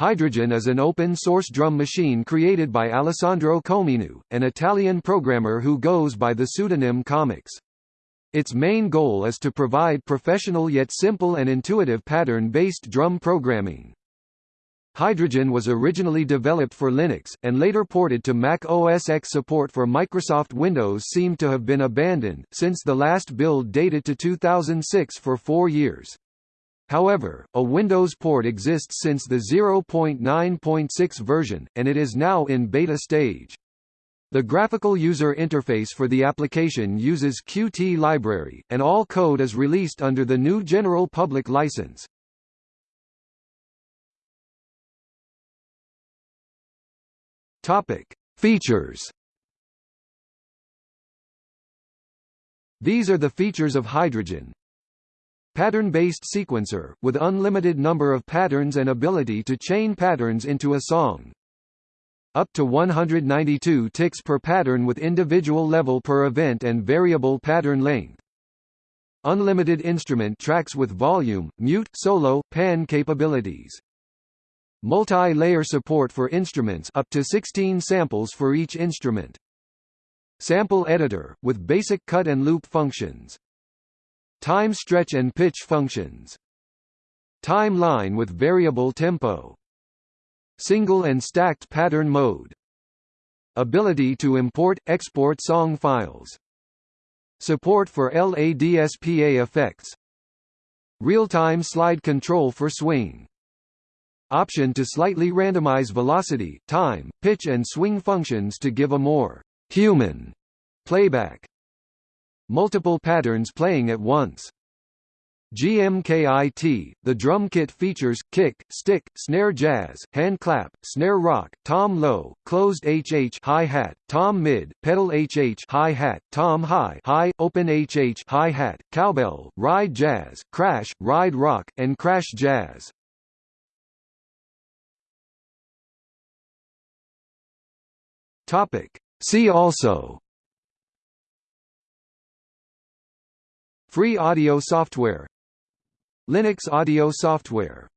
Hydrogen is an open-source drum machine created by Alessandro Cominu, an Italian programmer who goes by the pseudonym Comix. Its main goal is to provide professional yet simple and intuitive pattern-based drum programming. Hydrogen was originally developed for Linux, and later ported to Mac OS X. Support for Microsoft Windows seemed to have been abandoned, since the last build dated to 2006 for four years. However, a Windows port exists since the 0.9.6 version, and it is now in beta stage. The graphical user interface for the application uses Qt library, and all code is released under the GNU General Public License. Topic: Features. These are the features of Hydrogen, Pattern-based sequencer, with unlimited number of patterns and ability to chain patterns into a song. Up to 192 ticks per pattern with individual level per event and variable pattern length. Unlimited instrument tracks with volume, mute, solo, pan capabilities. Multi-layer support for instruments up to 16 samples for each instrument. Sample editor, with basic cut and loop functions time stretch and pitch functions. Timeline with variable tempo. Single and stacked pattern mode. Ability to import, export song files. Support for LADSPA effects. Real-time slide control for swing. Option to slightly randomize velocity, time, pitch and swing functions to give a more human playback multiple patterns playing at once. GMKIT, the drum kit features, kick, stick, snare jazz, hand clap, snare rock, tom low, closed HH hi-hat, tom mid, pedal HH hi-hat, tom high high, open HH hi-hat, cowbell, ride jazz, crash, ride rock, and crash jazz. Topic. See also Free audio software. Linux audio software